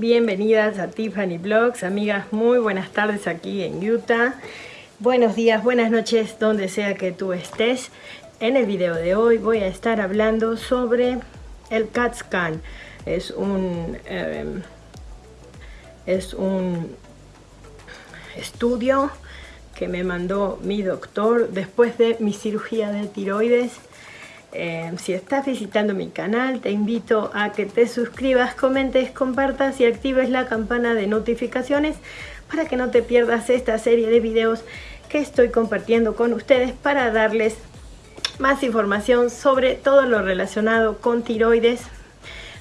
Bienvenidas a Tiffany Vlogs, amigas, muy buenas tardes aquí en Utah. Buenos días, buenas noches, donde sea que tú estés. En el video de hoy voy a estar hablando sobre el CAT scan. Es un, eh, es un estudio que me mandó mi doctor después de mi cirugía de tiroides eh, si estás visitando mi canal, te invito a que te suscribas, comentes, compartas y actives la campana de notificaciones para que no te pierdas esta serie de videos que estoy compartiendo con ustedes para darles más información sobre todo lo relacionado con tiroides.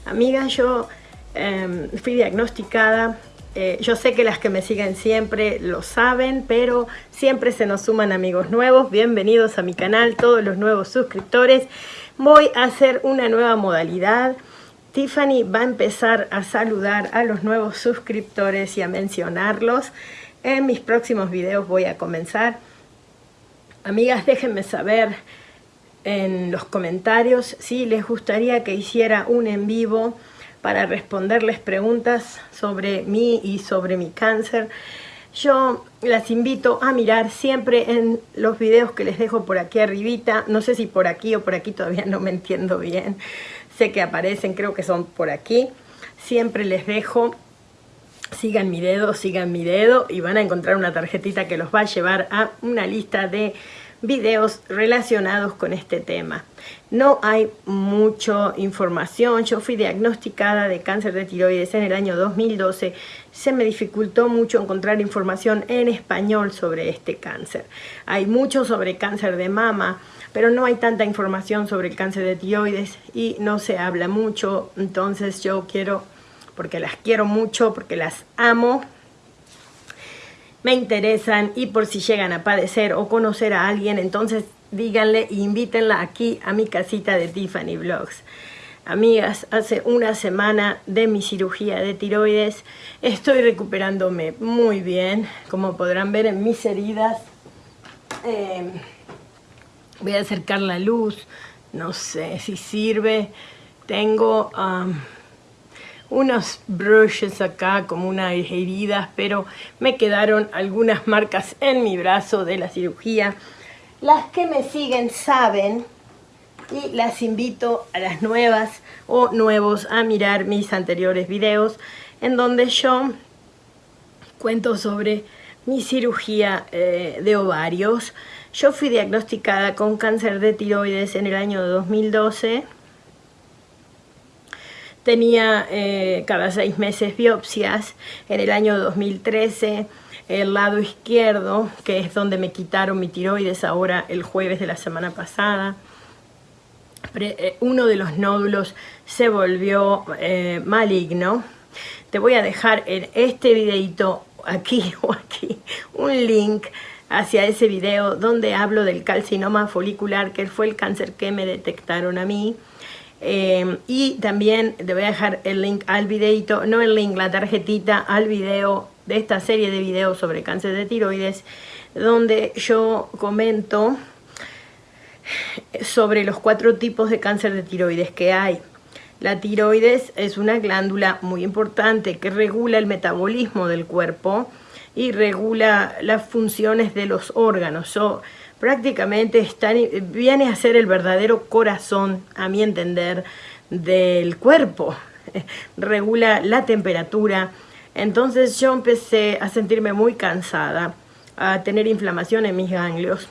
Amiga, yo em, fui diagnosticada eh, yo sé que las que me siguen siempre lo saben, pero siempre se nos suman amigos nuevos. Bienvenidos a mi canal, todos los nuevos suscriptores. Voy a hacer una nueva modalidad. Tiffany va a empezar a saludar a los nuevos suscriptores y a mencionarlos. En mis próximos videos voy a comenzar. Amigas, déjenme saber en los comentarios si les gustaría que hiciera un en vivo para responderles preguntas sobre mí y sobre mi cáncer. Yo las invito a mirar siempre en los videos que les dejo por aquí arribita. No sé si por aquí o por aquí todavía no me entiendo bien. Sé que aparecen, creo que son por aquí. Siempre les dejo, sigan mi dedo, sigan mi dedo y van a encontrar una tarjetita que los va a llevar a una lista de videos relacionados con este tema. No hay mucha información, yo fui diagnosticada de cáncer de tiroides en el año 2012, se me dificultó mucho encontrar información en español sobre este cáncer. Hay mucho sobre cáncer de mama, pero no hay tanta información sobre el cáncer de tiroides y no se habla mucho, entonces yo quiero, porque las quiero mucho, porque las amo, me interesan y por si llegan a padecer o conocer a alguien, entonces díganle e invítenla aquí a mi casita de Tiffany Vlogs. Amigas, hace una semana de mi cirugía de tiroides estoy recuperándome muy bien, como podrán ver en mis heridas. Em, voy a acercar la luz, no sé si sirve. Tengo unos brushes acá como unas heridas, pero me quedaron algunas marcas en mi brazo de la cirugía. Las que me siguen saben y las invito a las nuevas o nuevos a mirar mis anteriores videos en donde yo cuento sobre mi cirugía eh, de ovarios. Yo fui diagnosticada con cáncer de tiroides en el año 2012 tenía eh, cada seis meses biopsias. En el año 2013 el lado izquierdo, que es donde me quitaron mi tiroides ahora el jueves de la semana pasada, eh, uno de los nódulos se volvió eh, maligno. Te voy a dejar en este videito aquí o aquí un link hacia ese video donde hablo del calcinoma folicular, que fue el cáncer que me detectaron a mí. Eh, y también te voy a dejar el link al videito, no el link, la tarjetita al video de esta serie de videos sobre cáncer de tiroides, donde yo comento sobre los cuatro tipos de cáncer de tiroides que hay. La tiroides es una glándula muy importante que regula el metabolismo del cuerpo y regula las funciones de los órganos prácticamente viene a ser el verdadero corazón, a mi entender, del cuerpo. Regula la temperatura. Entonces yo empecé a sentirme muy cansada, a tener inflamación en mis ganglios.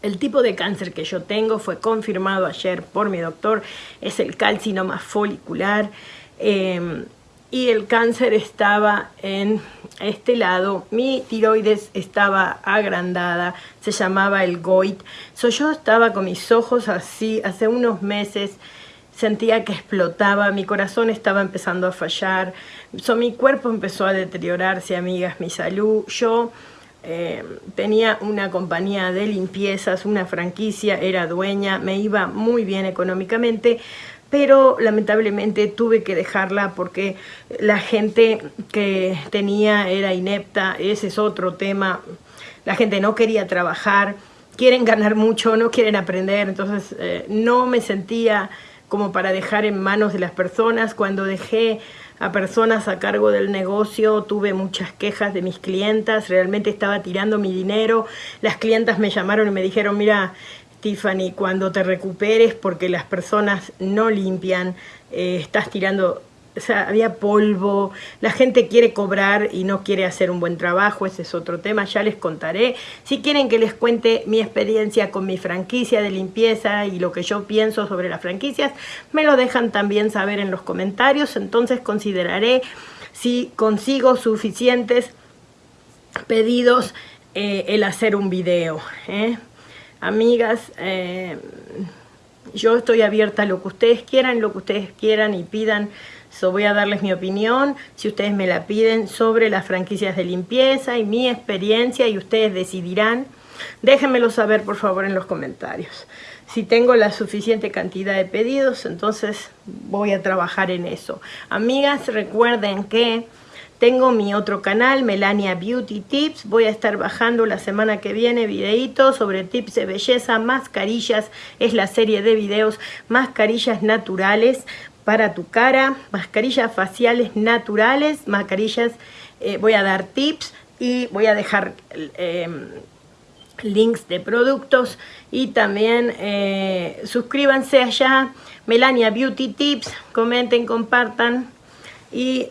El tipo de cáncer que yo tengo fue confirmado ayer por mi doctor, es el calcinoma folicular. Em, y el cáncer estaba en este lado, mi tiroides estaba agrandada, se llamaba el goit. So, yo estaba con mis ojos así, hace unos meses sentía que explotaba, mi corazón estaba empezando a fallar, so, mi cuerpo empezó a deteriorarse, amigas, mi salud. Yo eh, tenía una compañía de limpiezas, una franquicia, era dueña, me iba muy bien económicamente, pero lamentablemente tuve que dejarla porque la gente que tenía era inepta, ese es otro tema, la gente no quería trabajar, quieren ganar mucho, no quieren aprender, entonces eh, no me sentía como para dejar en manos de las personas. Cuando dejé a personas a cargo del negocio, tuve muchas quejas de mis clientas, realmente estaba tirando mi dinero. Las clientas me llamaron y me dijeron, mira, Tiffany, cuando te recuperes, porque las personas no limpian, eh, estás tirando había polvo, la gente quiere cobrar y no quiere hacer un buen trabajo, ese es otro tema, ya les contaré. Si quieren que les cuente mi experiencia con mi franquicia de limpieza y lo que yo pienso sobre las franquicias, me lo dejan también saber en los comentarios, entonces consideraré si consigo suficientes pedidos eh, el hacer un video. ¿eh? Amigas, eh, yo estoy abierta a lo que ustedes quieran, lo que ustedes quieran y pidan voy a darles mi opinión, si ustedes me la piden, sobre las franquicias de limpieza y mi experiencia y ustedes decidirán. Déjenmelo saber por favor en los comentarios. Si tengo la suficiente cantidad de pedidos, entonces voy a trabajar en eso. Amigas, recuerden que tengo mi otro canal, Melania Beauty Tips. Voy a estar bajando la semana que viene videitos sobre tips de belleza, mascarillas. Es la serie de videos mascarillas naturales para tu cara, mascarillas faciales naturales, mascarillas, eh, voy a dar tips y voy a dejar em, links de productos y también eh, suscríbanse allá, Melania Beauty Tips, comenten, compartan y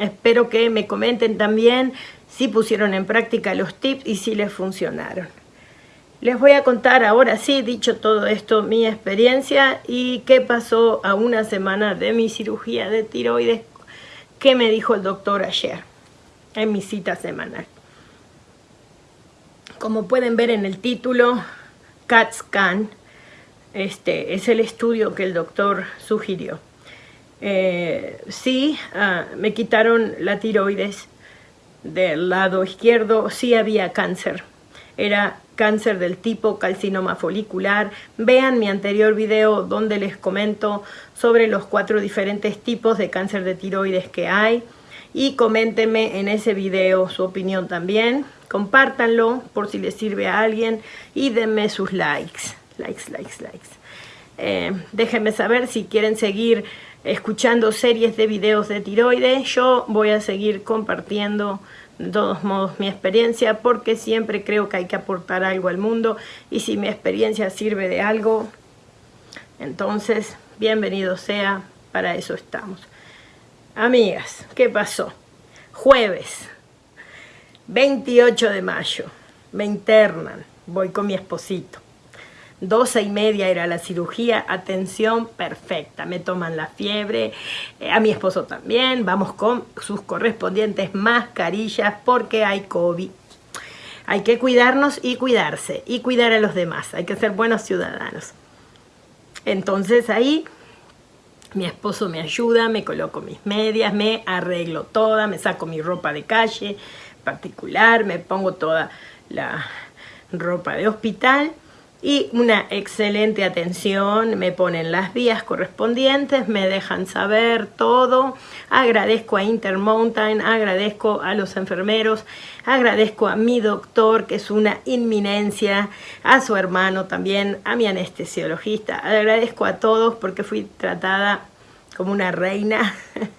espero que me comenten también si pusieron en práctica los tips y si les funcionaron. Les voy a contar ahora sí, dicho todo esto, mi experiencia y qué pasó a una semana de mi cirugía de tiroides, qué me dijo el doctor ayer en mi cita semanal. Como pueden ver en el título, CAT scan, este es el estudio que el doctor sugirió. Eh, sí, ah, me quitaron la tiroides del lado izquierdo, sí había cáncer. Era cáncer del tipo calcinoma folicular. Vean mi anterior video donde les comento sobre los cuatro diferentes tipos de cáncer de tiroides que hay. Y coméntenme en ese video su opinión también. Compártanlo por si les sirve a alguien y denme sus likes. Likes, likes, likes. Eh, déjenme saber si quieren seguir escuchando series de videos de tiroides. Yo voy a seguir compartiendo de todos modos mi experiencia porque siempre creo que hay que aportar algo al mundo y si mi experiencia sirve de algo, entonces bienvenido sea, para eso estamos. Amigas, ¿qué pasó? Jueves, 28 de mayo, me internan, voy con mi esposito. 12 y media era la cirugía, atención perfecta, me toman la fiebre, eh, a mi esposo también, vamos con sus correspondientes mascarillas porque hay COVID. Hay que cuidarnos y cuidarse y cuidar a los demás, hay que ser buenos ciudadanos. Entonces ahí mi esposo me ayuda, me coloco mis medias, me arreglo toda, me saco mi ropa de calle particular, me pongo toda la ropa de hospital y una excelente atención, me ponen las vías correspondientes, me dejan saber todo, agradezco a Intermountain, agradezco a los enfermeros, agradezco a mi doctor que es una inminencia, a su hermano también, a mi anestesiologista, agradezco a todos porque fui tratada como una reina.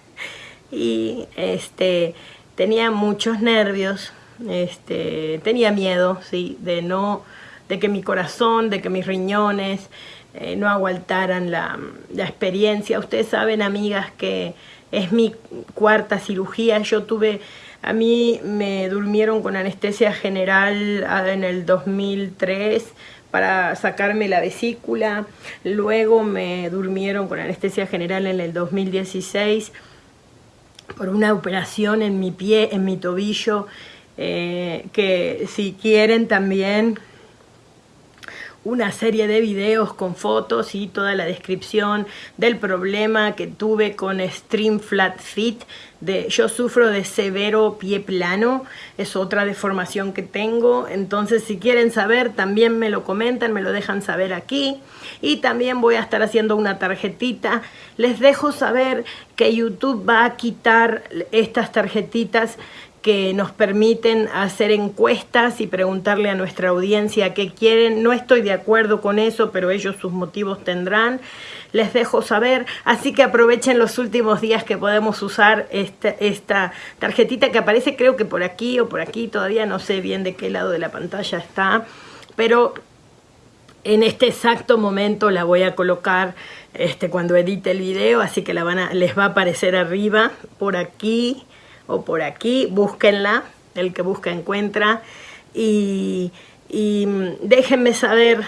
Y este tenía muchos nervios, este tenía miedo, sí, de no de que mi corazón, de que mis riñones eh, no aguantaran la, experiencia. Ustedes saben, amigas, que es mi cuarta cirugía. Yo tuve, a mí me durmieron con anestesia general ah, en el 2003 para sacarme la vesícula. Luego me durmieron con anestesia general en el 2016 por una operación en mi pie, en mi tobillo, eh, que si quieren también una serie de videos con fotos y toda la descripción del problema que tuve con Stream Flat Fit. De, yo sufro de severo pie plano, es otra deformación que tengo, entonces si quieren saber también me lo comentan, me lo dejan saber aquí. Y también voy a estar haciendo una tarjetita, les dejo saber que YouTube va a quitar estas tarjetitas que nos permiten hacer encuestas y preguntarle a nuestra audiencia qué quieren. No estoy de acuerdo con eso, pero ellos sus motivos tendrán. Les dejo saber, así que aprovechen los últimos días que podemos usar esta, esta tarjetita que aparece creo que por aquí o por aquí, todavía no sé bien de qué lado de la pantalla está, pero en este exacto momento la voy a colocar este, cuando edite el video, así que la van a, les va a aparecer arriba, por aquí, o por aquí, búsquenla, el que busca encuentra. Y, mm, déjenme saber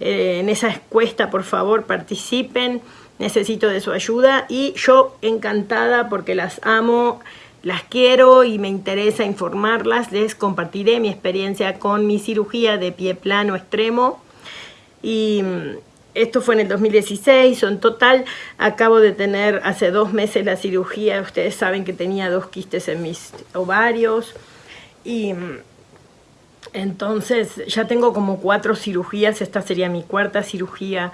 eh, en esa encuesta, por favor, participen, necesito de su ayuda y yo encantada porque las amo, las quiero y me interesa informarlas, les compartiré mi experiencia con mi cirugía de pie plano extremo. Y mm, esto fue en el 2016, en total acabo de tener hace dos meses la cirugía, ustedes saben que tenía dos quistes en mis ovarios y mm, entonces ya tengo como cuatro cirugías, esta sería mi cuarta cirugía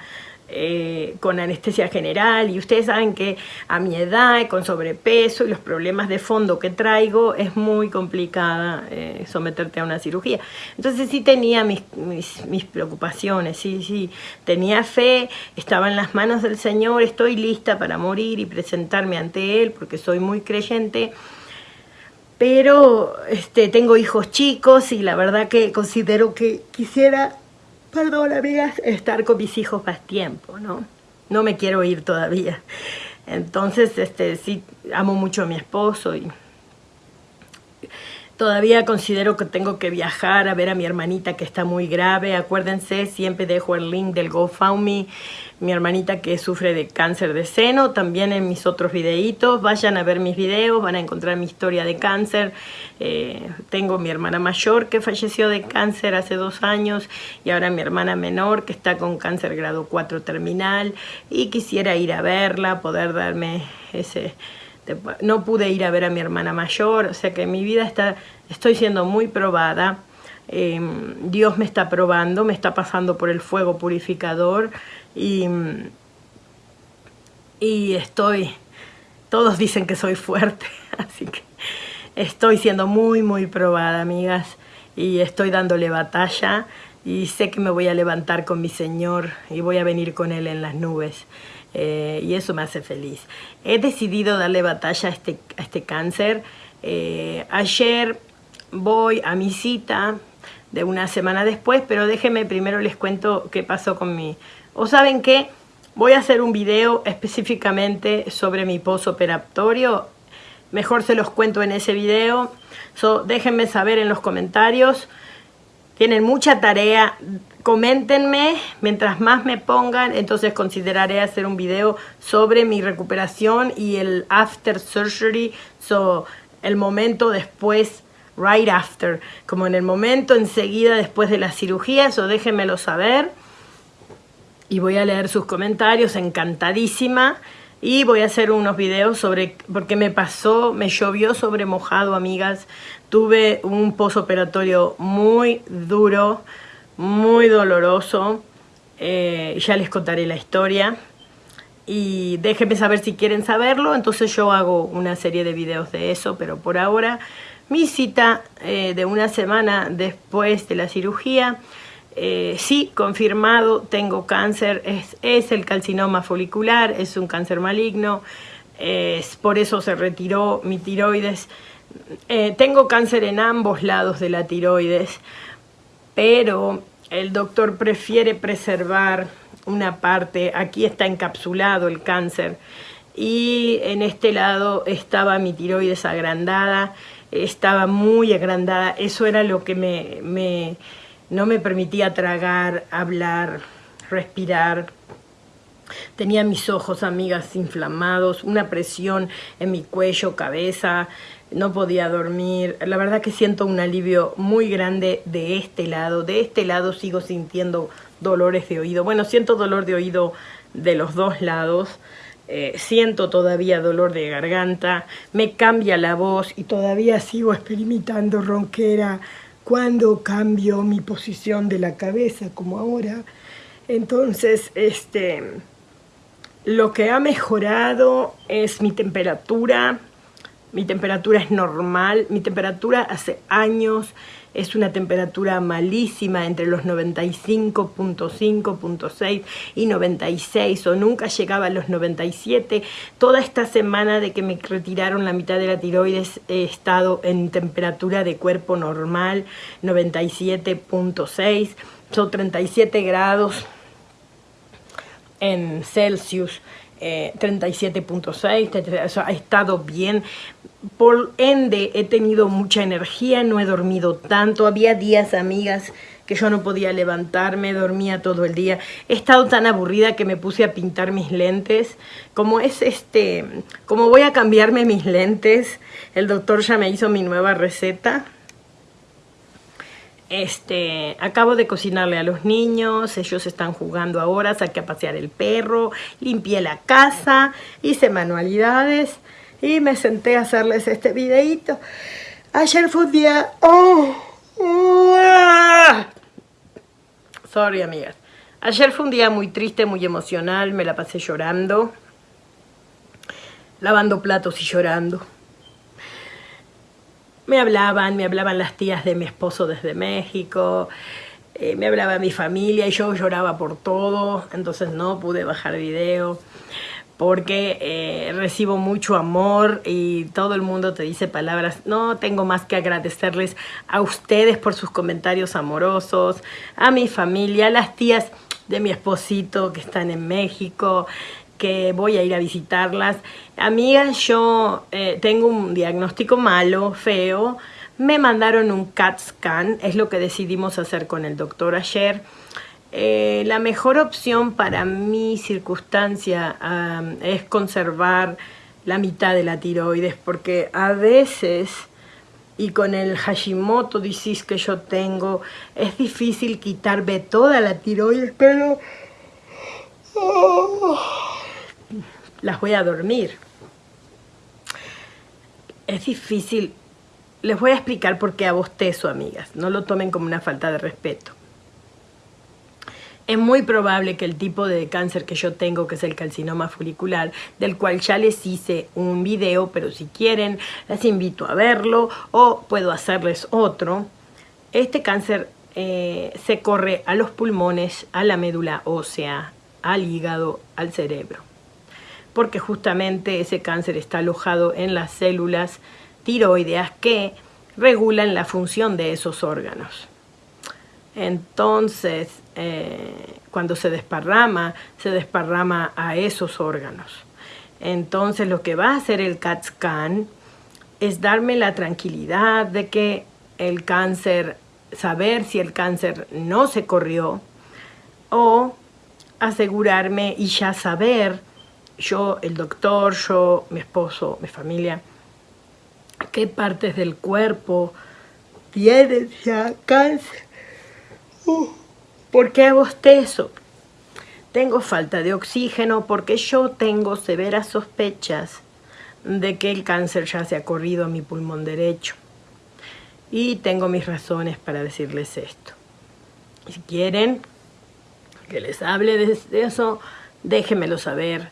eh, con anestesia general y ustedes saben que a mi edad, con sobrepeso y los problemas de fondo que traigo, es muy complicada eh, someterte a una cirugía. Entonces sí tenía mis, mis, preocupaciones, sí, sí, tenía fe, estaba en las manos del Señor, estoy lista para morir y presentarme ante Él porque soy muy creyente pero este, tengo hijos chicos y la verdad que considero que quisiera perdón amigas, estar con mis hijos más tiempo, ¿no? No me quiero ir todavía. Entonces, este, sí, amo mucho a mi esposo y todavía considero que tengo que viajar a ver a mi hermanita que está muy grave. Acuérdense, siempre dejo el link del GoFundMe mi hermanita que sufre de cáncer de seno, también en mis otros videitos, vayan a ver mis videos, van a encontrar mi historia de cáncer, eh, tengo mi hermana mayor que falleció de cáncer hace dos años y ahora mi hermana menor que está con cáncer grado 4 terminal. Y quisiera ir a verla, poder darme ese... No pude ir a ver a mi hermana mayor, o sea que mi vida está, estoy siendo muy probada, em, Dios me está probando, me está pasando por el fuego purificador, y, y estoy, todos dicen que soy fuerte, así que estoy siendo muy, muy probada, amigas, y estoy dándole batalla y sé que me voy a levantar con mi Señor y voy a venir con Él en las nubes. Eh, y eso me hace feliz. He decidido darle batalla a este, a este cáncer. Eh, ayer voy a mi cita de una semana después, pero déjenme primero les cuento qué pasó con mi, o saben qué, voy a hacer un video específicamente sobre mi posoperatorio. Mejor se los cuento en ese video. So, déjenme saber en los comentarios. Tienen mucha tarea. Coméntenme, mientras más me pongan, entonces consideraré hacer un video sobre mi recuperación y el after surgery, so, el momento después, right after, como en el momento enseguida después de la cirugía, eso déjenmelo saber y voy a leer sus comentarios, encantadísima. Y voy a hacer unos videos sobre, porque me pasó, me llovió sobre mojado, amigas. Tuve un posoperatorio muy duro, muy doloroso. Eh, ya les contaré la historia. Y déjenme saber si quieren saberlo, entonces yo hago una serie de videos de eso, pero por ahora mi cita eh, de una semana después de la cirugía eh, sí, confirmado, tengo cáncer, es, el calcinoma folicular, es un cáncer maligno, es, por eso se retiró mi tiroides. Eh, tengo cáncer en ambos lados de la tiroides, pero el doctor prefiere preservar una parte, aquí está encapsulado el cáncer, y en este lado estaba mi tiroides agrandada, estaba muy agrandada, eso era lo que me no me permitía tragar, hablar, respirar. Tenía mis ojos, amigas, inflamados, una presión en mi cuello, cabeza, no podía dormir. La verdad que siento un alivio muy grande de este lado. De este lado sigo sintiendo dolores de oído. Bueno, siento dolor de oído de los dos lados. Eh, siento todavía dolor de garganta, me cambia la voz y todavía sigo experimentando ronquera, cuando cambio mi posición de la cabeza como ahora. Entonces, este, lo que ha mejorado es mi temperatura, mi temperatura es normal, mi temperatura hace años es una temperatura malísima entre los 95.5.6 y 96 o nunca llegaba a los 97. Toda esta semana de que me retiraron la mitad de la tiroides he estado en temperatura de cuerpo normal, 97.6, son 37 grados en Celsius. 37.6, eh, ha estado bien, por ende he tenido mucha energía, no he dormido tanto, había días, amigas, que yo no podía levantarme, dormía todo el día. He estado tan aburrida que me puse a pintar mis lentes. Como es este, como voy a cambiarme mis lentes, el doctor ya me hizo mi nueva receta. Este, acabo de cocinarle a los niños, ellos están jugando ahora, saqué a pasear el perro, limpié la casa, hice manualidades y me senté a hacerles este videito. Ayer fue un día... Oh, sorry, amigas. Ayer fue un día muy triste, muy emocional, me la pasé llorando, lavando platos y llorando. Me hablaban, me hablaban las tías de mi esposo desde México, eh, me hablaba mi familia y yo lloraba por todo, entonces no pude bajar video porque eh, recibo mucho amor y todo el mundo te dice palabras. No tengo más que agradecerles a ustedes por sus comentarios amorosos, a mi familia, a las tías de mi esposito que están en México, que voy a ir a visitarlas. Amigas, yo eh, tengo un diagnóstico malo, feo. Me mandaron un CAT scan, es lo que decidimos hacer con el doctor ayer. Eh, la mejor opción para mi circunstancia es conservar la mitad de la tiroides porque a veces y con el Hashimoto disease que yo tengo es difícil quitarme toda la tiroides pero las voy a dormir. Es difícil. Les voy a explicar por qué abostezo, amigas. No lo tomen como una falta de respeto. Es muy probable que el tipo de cáncer que yo tengo, que es el carcinoma folicular, del cual ya les hice un video, pero si quieren, les invito a verlo o puedo hacerles otro. Este cáncer eh, se corre a los pulmones, a la médula ósea, al hígado, al cerebro porque justamente ese cáncer está alojado en las células tiroideas que regulan la función de esos órganos. Entonces, eh, cuando se desparrama, se desparrama a esos órganos. Entonces, lo que va a hacer el CAT scan es darme la tranquilidad de que el cáncer, saber si el cáncer no se corrió o asegurarme y ya saber yo, el doctor, yo, mi esposo, mi familia, qué partes del cuerpo tienen ya cáncer. Uh, ¿Por qué bostezo? Tengo falta de oxígeno porque yo tengo severas sospechas de que el cáncer ya se ha corrido a mi pulmón derecho. Y tengo mis razones para decirles esto. Si quieren que les hable de eso, déjenmelo saber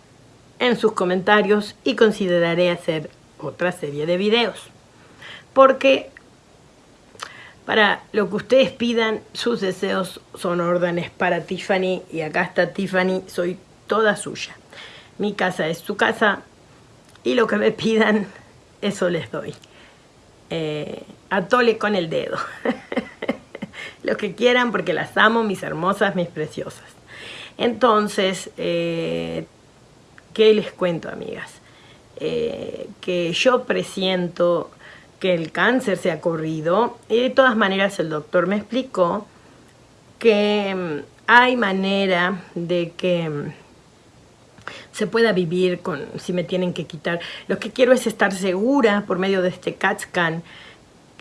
en sus comentarios y consideraré hacer otra serie de videos. Porque para lo que ustedes pidan, sus deseos son órdenes para Tiffany y acá está Tiffany, soy toda suya. Mi casa es su casa y lo que me pidan, eso les doy. Eh, atole con el dedo. lo que quieran porque las amo, mis hermosas, mis preciosas. Entonces, eh, ¿Qué les cuento, amigas? Eh, que yo presiento que el cáncer se ha corrido y de todas maneras el doctor me explicó que mm, hay manera de que mm, se pueda vivir con si me tienen que quitar. Lo que quiero es estar segura por medio de este CAT scan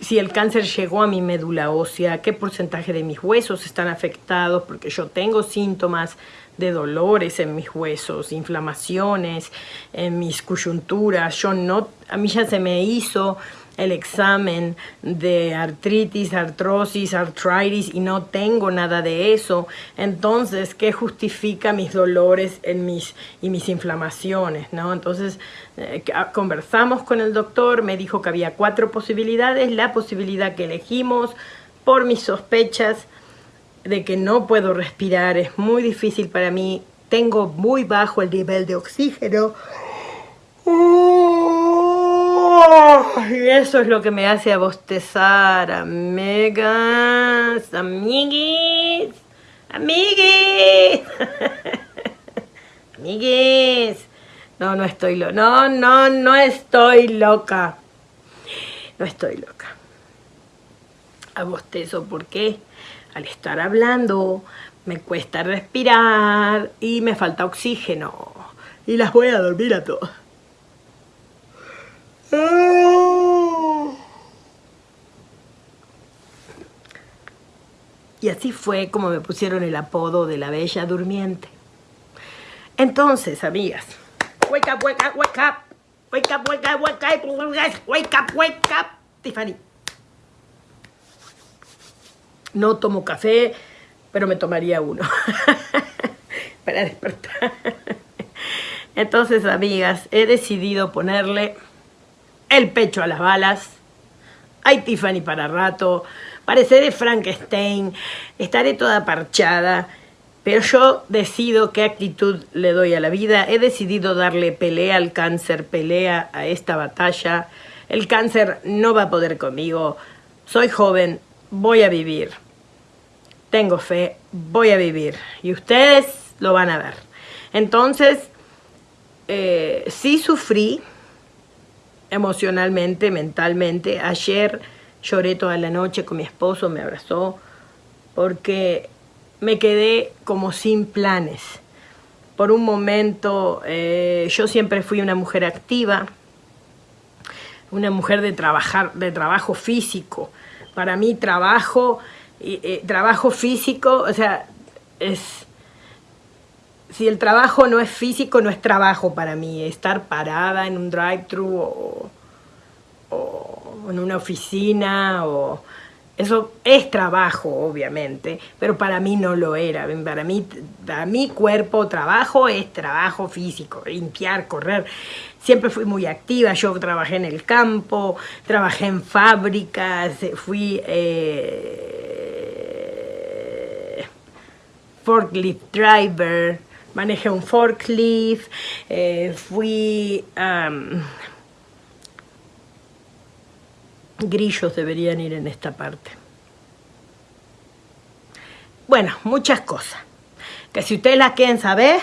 si el cáncer llegó a mi médula ósea, qué porcentaje de mis huesos están afectados, porque yo tengo síntomas de dolores en mis huesos, inflamaciones en mis coyunturas. Yo no, a mí ya se me hizo el examen de artritis, artrosis, artritis y no tengo nada de eso. Entonces, ¿qué justifica mis dolores en mis, y mis inflamaciones? ¿no? Entonces, eh, conversamos con el doctor, me dijo que había cuatro posibilidades. La posibilidad que elegimos por mis sospechas de que no puedo respirar, es muy difícil para mí, tengo muy bajo el nivel de oxígeno. Y eso es lo que me hace a bostezar, amigas, amiguis, amiguis, amiguis. No, no estoy loca, no, no, no estoy loca, no estoy loca. A bostezo, ¿por qué? Al estar hablando me cuesta respirar y me falta oxígeno. Y las voy a dormir a todas. Y así fue como me pusieron el apodo de la Bella Durmiente. Entonces, amigas, wake up, wake up, wake up, wake up, wake up, wake up, wake up, wake up, Tiffany. No tomo café, pero me tomaría uno para despertar. Entonces, amigas, he decidido ponerle el pecho a las balas. Hay Tiffany para rato, pareceré Frankenstein, estaré toda parchada, pero yo decido qué actitud le doy a la vida. He decidido darle pelea al cáncer, pelea a esta batalla. El cáncer no va a poder conmigo. Soy joven, voy a vivir. Tengo fe, voy a vivir. Y ustedes lo van a ver. Entonces, eh, sí sufrí emocionalmente, mentalmente. Ayer lloré toda la noche con mi esposo, me abrazó, porque me quedé como sin planes. Por un momento, eh, yo siempre fui una mujer activa, una mujer de, trabajar, de trabajo físico. Para mí trabajo, eh, trabajo físico, o sea, es... Si el trabajo no es físico, no es trabajo para mí. Estar parada en un drive-thru o, en una oficina o... Eso es trabajo, obviamente, pero para mí no lo era. Para mí, para mi cuerpo, trabajo es trabajo físico, limpiar, correr siempre fui muy activa, yo trabajé en el campo, trabajé en fábricas, fui eh, forklift driver, manejé un forklift, eh, fui... grillos deberían ir en esta parte. Bueno, muchas cosas. Que si ustedes las quieren saber,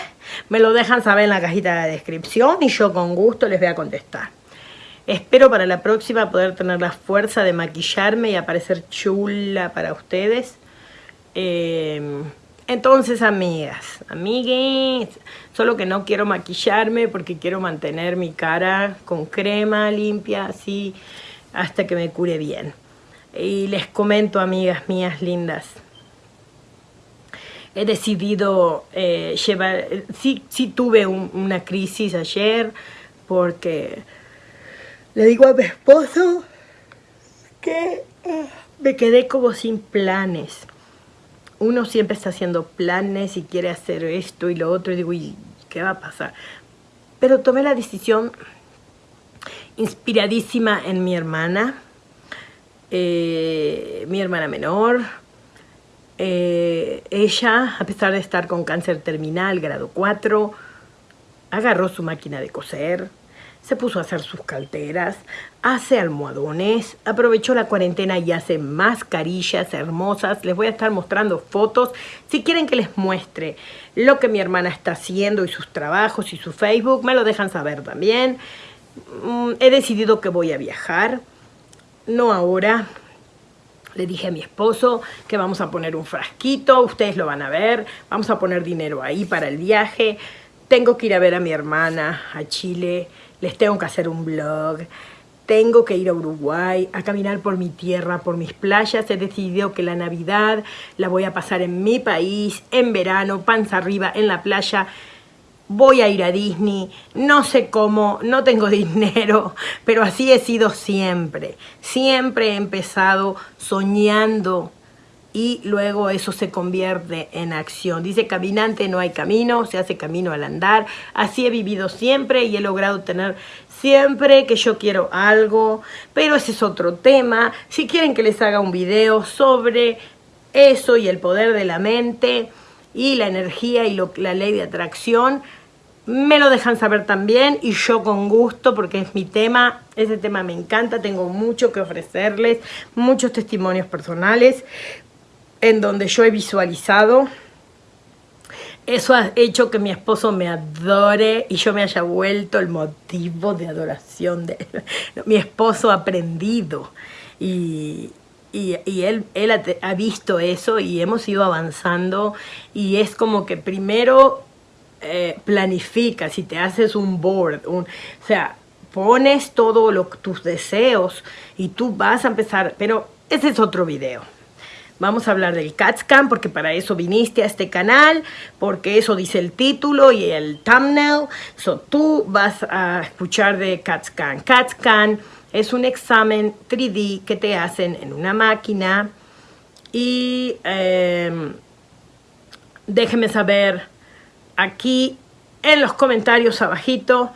me lo dejan saber en la cajita de la descripción y yo con gusto les voy a contestar. Espero para la próxima poder tener la fuerza de maquillarme y aparecer chula para ustedes. Eh, entonces, amigas, amigues, solo que no quiero maquillarme porque quiero mantener mi cara con crema limpia, así, hasta que me cure bien. Y les comento, amigas mías lindas, he decidido eh, llevar, sí, sí tuve una crisis ayer porque le digo a mi esposo que ah, me quedé como sin planes. Uno siempre está haciendo planes y quiere hacer esto y lo otro y digo, ¿y qué va a pasar? Pero tomé la decisión inspiradísima en mi hermana, eh, mi hermana menor, eh, ella, a pesar de estar con cáncer terminal, grado 4, agarró su máquina de coser, se puso a hacer sus calteras, hace almohadones, aprovechó la cuarentena y hace mascarillas hermosas. Les voy a estar mostrando fotos. Si quieren que les muestre lo que mi hermana está haciendo y sus trabajos y su Facebook, me lo dejan saber también. Mm, he decidido que voy a viajar, no ahora, le dije a mi esposo que vamos a poner un frasquito, ustedes lo van a ver, vamos a poner dinero ahí para el viaje. Tengo que ir a ver a mi hermana a Chile, les tengo que hacer un vlog. Tengo que ir a Uruguay, a caminar por mi tierra, por mis playas. He decidido que la Navidad la voy a pasar en mi país, en verano, panza arriba, en la playa. voy a ir a Disney, no sé cómo, no tengo dinero, pero así he sido siempre. Siempre he empezado soñando y luego eso se convierte en acción. Dice, caminante no hay camino, se hace camino al andar. Así he vivido siempre y he logrado tener siempre que yo quiero algo, pero ese es otro tema. Si quieren que les haga un video sobre eso y el poder de la mente y la energía y la ley de atracción, me lo dejan saber también y yo con gusto porque es mi tema, ese tema me encanta, tengo mucho que ofrecerles, muchos testimonios personales en donde yo he visualizado. Eso ha hecho que mi esposo me adore y yo me haya vuelto el motivo de adoración de. Mi esposo ha aprendido y, y, él, él ha, visto eso y hemos ido avanzando y es como que primero eh, planificas y te haces un board, un, o sea, pones todos tus deseos y tú vas a empezar, pero ese es otro video. Vamos a hablar del CAT scan porque para eso viniste a este canal, porque eso dice el título y el thumbnail. So, tú vas a escuchar de CAT scan. CAT scan es un examen 3D que te hacen en una máquina y eh, déjenme saber aquí en los comentarios abajito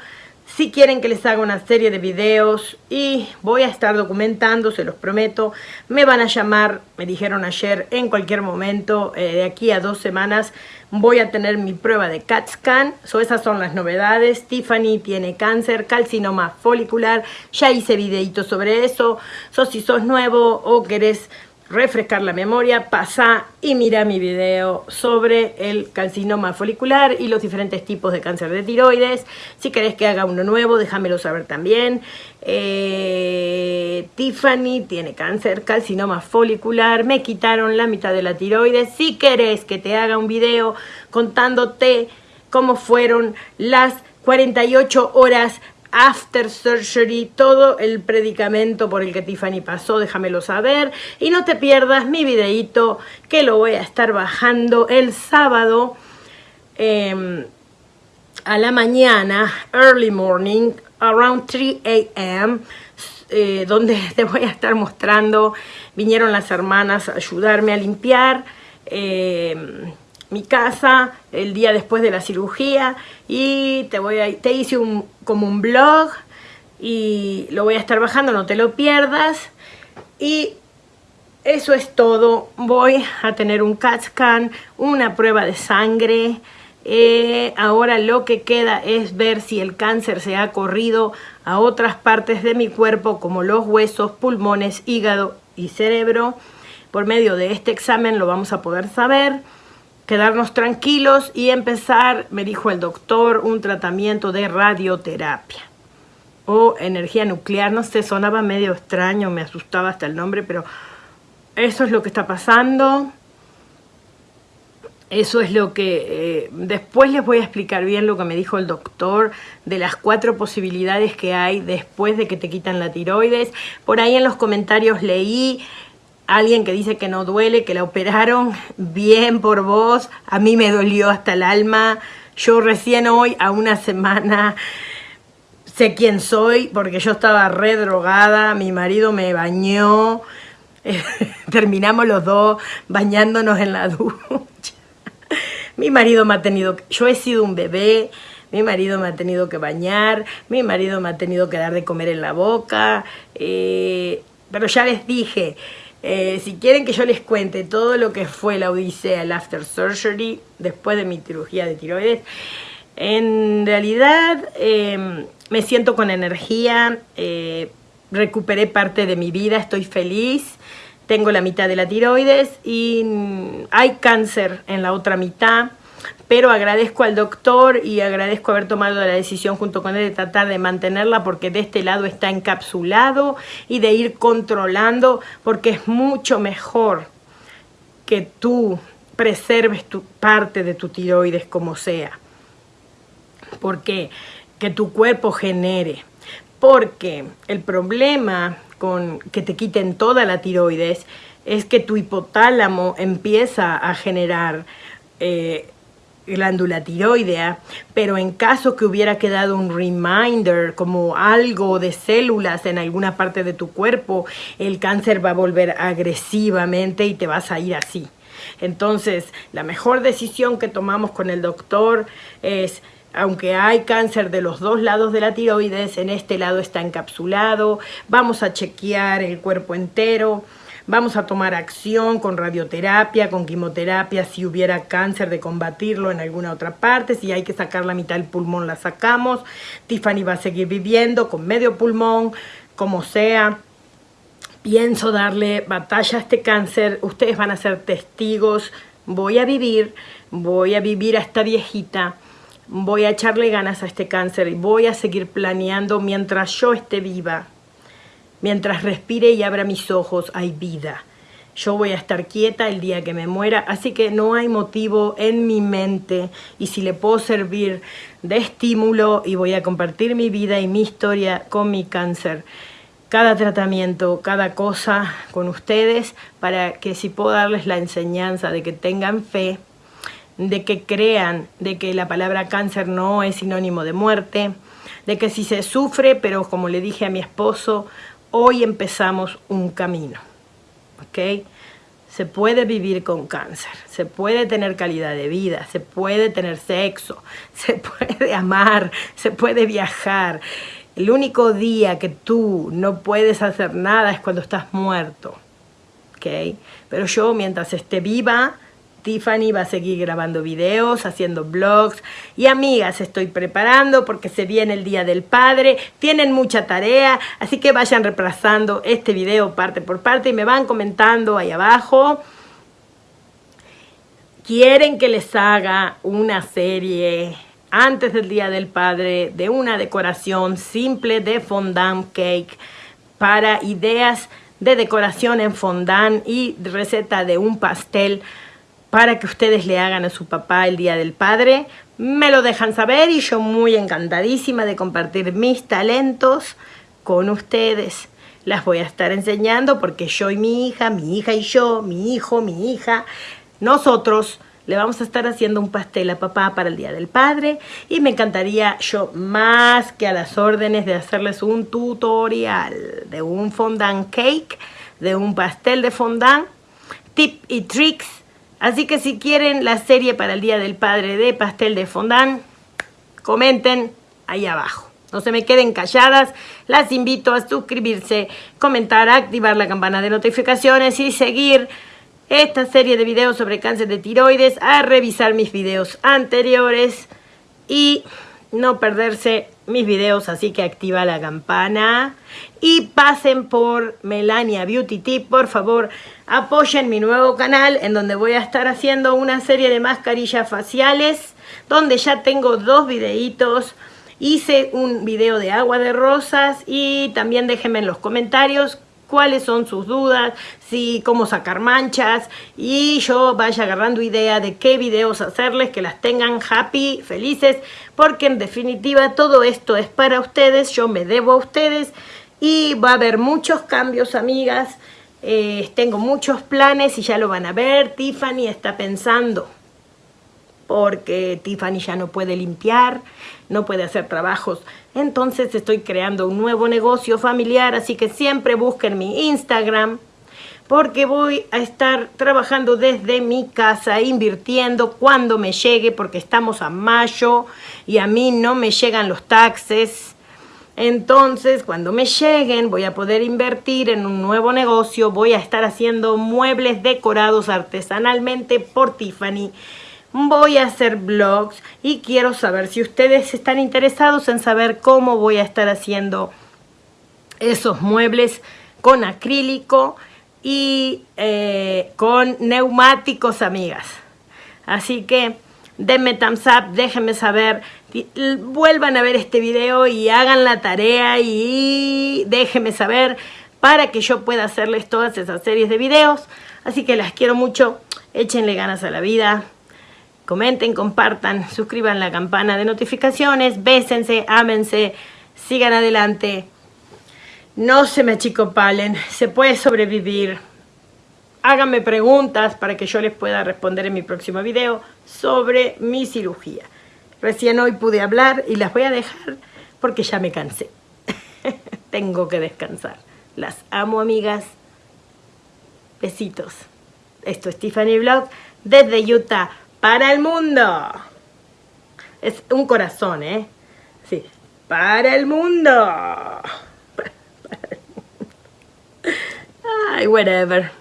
si quieren que les haga una serie de videos y voy a estar documentando, se los prometo. Me van a llamar, me dijeron ayer, en cualquier momento, eh, de aquí a dos semanas, voy a tener mi prueba de CAT scan. So, esas son las novedades. Tiffany tiene cáncer, calcinoma folicular. Ya hice videitos sobre eso. So, si sos nuevo o querés refrescar la memoria, pasa y mira mi video sobre el calcinoma folicular y los diferentes tipos de cáncer de tiroides. Si querés que haga uno nuevo, déjamelo saber también. Eh, Tiffany tiene cáncer, calcinoma folicular, me quitaron la mitad de la tiroides. Si querés que te haga un video contándote cómo fueron las 48 horas after surgery, todo el predicamento por el que Tiffany pasó, déjamelo saber. Y no te pierdas mi videito que lo voy a estar bajando el sábado em, a la mañana, early morning, around 3 a.m., eh, donde te voy a estar mostrando, vinieron las hermanas a ayudarme a limpiar. Em, mi casa el día después de la cirugía y te voy a, te hice un, como un blog y lo voy a estar bajando, no te lo pierdas. Y eso es todo, voy a tener un CAT scan, una prueba de sangre, eh, ahora lo que queda es ver si el cáncer se ha corrido a otras partes de mi cuerpo como los huesos, pulmones, hígado y cerebro. Por medio de este examen lo vamos a poder saber quedarnos tranquilos y empezar, me dijo el doctor, un tratamiento de radioterapia o energía nuclear, no sé, sonaba medio extraño, me asustaba hasta el nombre, pero eso es lo que está pasando. Eso es lo que... Eh, después les voy a explicar bien lo que me dijo el doctor de las cuatro posibilidades que hay después de que te quitan la tiroides. Por ahí en los comentarios leí alguien que dice que no duele, que la operaron, bien por vos, a mí me dolió hasta el alma, yo recién hoy, a una semana, sé quién soy, porque yo estaba re drogada, mi marido me bañó, terminamos los dos bañándonos en la ducha. Mi marido me ha tenido, yo he sido un bebé, mi marido me ha tenido que bañar, mi marido me ha tenido que dar de comer en la boca, eh, pero ya les dije, eh, si quieren que yo les cuente todo lo que fue la odisea, el after surgery, después de mi cirugía de tiroides, en realidad em, me siento con energía, eh, recuperé parte de mi vida, estoy feliz, tengo la mitad de la tiroides y mm, hay cáncer en la otra mitad, pero agradezco al doctor y agradezco haber tomado la decisión junto con él de tratar de mantenerla porque de este lado está encapsulado y de ir controlando porque es mucho mejor que tú preserves tu parte de tu tiroides como sea. Porque que tu cuerpo genere. Porque el problema con que te quiten toda la tiroides es que tu hipotálamo empieza a generar eh, glándula tiroidea, pero en caso que hubiera quedado un reminder, como algo de células en alguna parte de tu cuerpo, el cáncer va a volver agresivamente y te vas a ir así. Entonces, la mejor decisión que tomamos con el doctor es aunque hay cáncer de los dos lados de la tiroides, en este lado está encapsulado, vamos a chequear el cuerpo entero, Vamos a tomar acción con radioterapia, con quimioterapia, si hubiera cáncer de combatirlo en alguna otra parte, si hay que sacar la mitad del pulmón la sacamos. Tiffany va a seguir viviendo con medio pulmón, como sea. Pienso darle batalla a este cáncer, ustedes van a ser testigos, voy a vivir, voy a vivir a esta viejita, voy a echarle ganas a este cáncer y voy a seguir planeando mientras yo esté viva, Mientras respire y abra mis ojos, hay vida. Yo voy a estar quieta el día que me muera, así que no hay motivo en mi mente y si le puedo servir de estímulo y voy a compartir mi vida y mi historia con mi cáncer, cada tratamiento, cada cosa con ustedes para que si puedo darles la enseñanza de que tengan fe, de que crean de que la palabra cáncer no es sinónimo de muerte, de que si se sufre, pero como le dije a mi esposo, hoy empezamos un camino, ¿ok? Se puede vivir con cáncer, se puede tener calidad de vida, se puede tener sexo, se puede amar, se puede viajar. El único día que tú no puedes hacer nada es cuando estás muerto, ¿ok? Pero yo mientras esté viva, Tiffany va a seguir grabando videos, haciendo blogs y amigas estoy preparando porque se viene el Día del Padre, tienen mucha tarea, así que vayan reemplazando este video parte por parte y me van comentando ahí abajo. ¿Quieren que les haga una serie antes del Día del Padre de una decoración simple de fondant cake para ideas de decoración en fondant y receta de un pastel para que ustedes le hagan a su papá el Día del Padre. Me lo dejan saber y yo muy encantadísima de compartir mis talentos con ustedes. Las voy a estar enseñando porque yo y mi hija, mi hija y yo, mi hijo, mi hija, nosotros le vamos a estar haciendo un pastel a papá para el Día del Padre y me encantaría yo más que a las órdenes de hacerles un tutorial de un fondant cake, de un pastel de fondant, tip y tricks Así que si quieren la serie para el Día del Padre de Pastel de Fondant, comenten ahí abajo. No se me queden calladas, las invito a suscribirse, comentar, activar la campana de notificaciones y seguir esta serie de videos sobre cáncer de tiroides, a revisar mis videos anteriores y no perderse mis videos, así que activa la campana. Y pasen por Melania Beauty Tip, por favor, apoyen mi nuevo canal en donde voy a estar haciendo una serie de mascarillas faciales, donde ya tengo dos videitos, hice un video de agua de rosas y también déjenme en los comentarios cuáles son sus dudas, si cómo sacar manchas y yo vaya agarrando idea de qué videos hacerles, que las tengan happy, felices, porque en definitiva todo esto es para ustedes, yo me debo a ustedes y va a haber muchos cambios, amigas. Eh, tengo muchos planes y ya lo van a ver. Tiffany está pensando porque Tiffany ya no puede limpiar, no puede hacer trabajos. Entonces estoy creando un nuevo negocio familiar, así que siempre busquen mi Instagram, porque voy a estar trabajando desde mi casa, invirtiendo cuando me llegue, porque estamos a mayo y a mí no me llegan los taxes. Entonces, cuando me lleguen, voy a poder invertir en un nuevo negocio, voy a estar haciendo muebles decorados artesanalmente por Tiffany voy a hacer blogs y quiero saber si ustedes están interesados en saber cómo voy a estar haciendo esos muebles con acrílico y eh, con neumáticos, amigas. Así que denme thumbs up, déjenme saber, vuelvan a ver este video y hagan la tarea y déjenme saber para que yo pueda hacerles todas esas series de videos. Así que las quiero mucho, échenle ganas a la vida comenten, compartan, suscriban la campana de notificaciones, bésense, ámense, sigan adelante. No se me achicopalen, se puede sobrevivir. háganme preguntas para que yo les pueda responder en mi próximo video sobre mi cirugía. Recién hoy pude hablar y las voy a dejar porque ya me cansé. Tengo que descansar. Las amo, amigas. Besitos. Esto es Tiffany Vlog desde Utah para el mundo. Es un corazón, ¿eh? Sí. Para el mundo. Ay, whatever.